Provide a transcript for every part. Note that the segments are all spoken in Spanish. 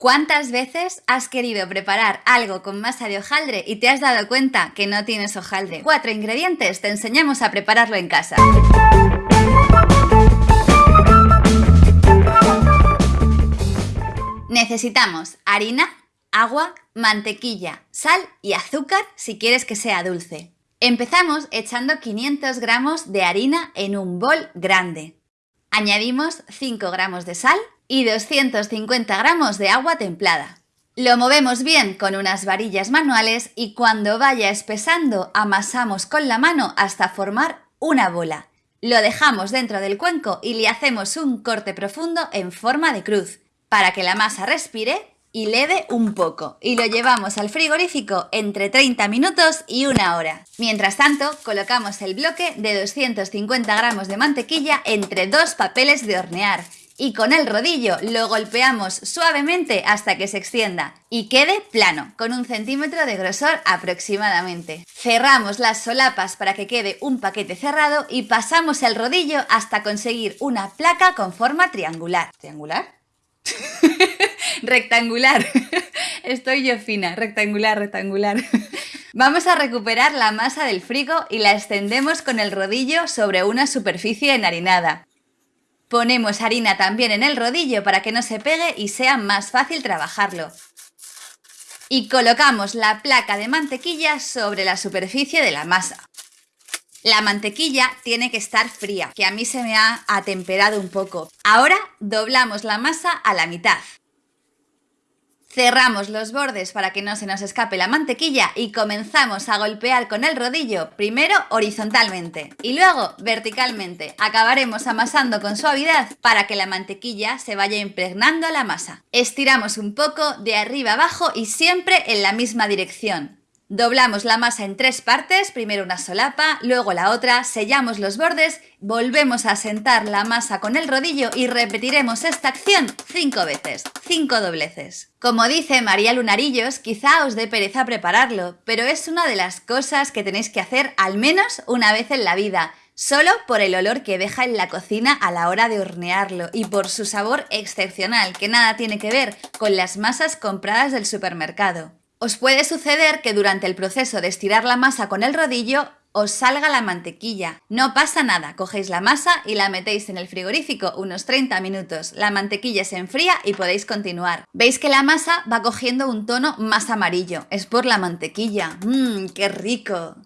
¿Cuántas veces has querido preparar algo con masa de hojaldre y te has dado cuenta que no tienes hojaldre? Cuatro ingredientes, te enseñamos a prepararlo en casa. Necesitamos harina, agua, mantequilla, sal y azúcar si quieres que sea dulce. Empezamos echando 500 gramos de harina en un bol grande. Añadimos 5 gramos de sal y 250 gramos de agua templada. Lo movemos bien con unas varillas manuales y cuando vaya espesando amasamos con la mano hasta formar una bola. Lo dejamos dentro del cuenco y le hacemos un corte profundo en forma de cruz para que la masa respire y leve un poco y lo llevamos al frigorífico entre 30 minutos y una hora. Mientras tanto, colocamos el bloque de 250 gramos de mantequilla entre dos papeles de hornear y con el rodillo lo golpeamos suavemente hasta que se extienda y quede plano, con un centímetro de grosor aproximadamente. Cerramos las solapas para que quede un paquete cerrado y pasamos el rodillo hasta conseguir una placa con forma triangular. ¿Triangular? rectangular. Estoy yo fina, rectangular, rectangular. Vamos a recuperar la masa del frigo y la extendemos con el rodillo sobre una superficie enharinada. Ponemos harina también en el rodillo para que no se pegue y sea más fácil trabajarlo. Y colocamos la placa de mantequilla sobre la superficie de la masa. La mantequilla tiene que estar fría, que a mí se me ha atemperado un poco. Ahora doblamos la masa a la mitad. Cerramos los bordes para que no se nos escape la mantequilla y comenzamos a golpear con el rodillo, primero horizontalmente y luego verticalmente. Acabaremos amasando con suavidad para que la mantequilla se vaya impregnando a la masa. Estiramos un poco de arriba abajo y siempre en la misma dirección. Doblamos la masa en tres partes, primero una solapa, luego la otra, sellamos los bordes, volvemos a sentar la masa con el rodillo y repetiremos esta acción cinco veces, cinco dobleces. Como dice María Lunarillos, quizá os dé pereza prepararlo, pero es una de las cosas que tenéis que hacer al menos una vez en la vida, solo por el olor que deja en la cocina a la hora de hornearlo y por su sabor excepcional, que nada tiene que ver con las masas compradas del supermercado. Os puede suceder que durante el proceso de estirar la masa con el rodillo os salga la mantequilla. No pasa nada, cogéis la masa y la metéis en el frigorífico unos 30 minutos. La mantequilla se enfría y podéis continuar. Veis que la masa va cogiendo un tono más amarillo. Es por la mantequilla. ¡Mmm, qué rico!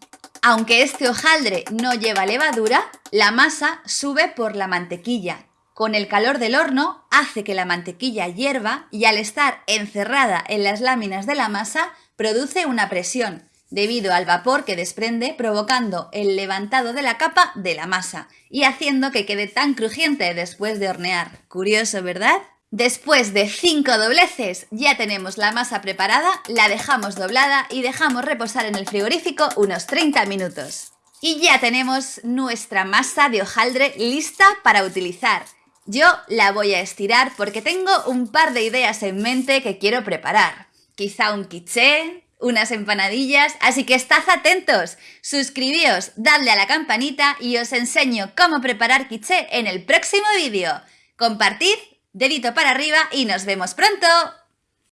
Aunque este hojaldre no lleva levadura, la masa sube por la mantequilla, con el calor del horno hace que la mantequilla hierva y al estar encerrada en las láminas de la masa produce una presión debido al vapor que desprende provocando el levantado de la capa de la masa y haciendo que quede tan crujiente después de hornear. Curioso, ¿verdad? Después de 5 dobleces ya tenemos la masa preparada, la dejamos doblada y dejamos reposar en el frigorífico unos 30 minutos. Y ya tenemos nuestra masa de hojaldre lista para utilizar. Yo la voy a estirar porque tengo un par de ideas en mente que quiero preparar. Quizá un quiché, unas empanadillas, así que estad atentos, suscribíos, dadle a la campanita y os enseño cómo preparar quiché en el próximo vídeo. Compartid, dedito para arriba y nos vemos pronto.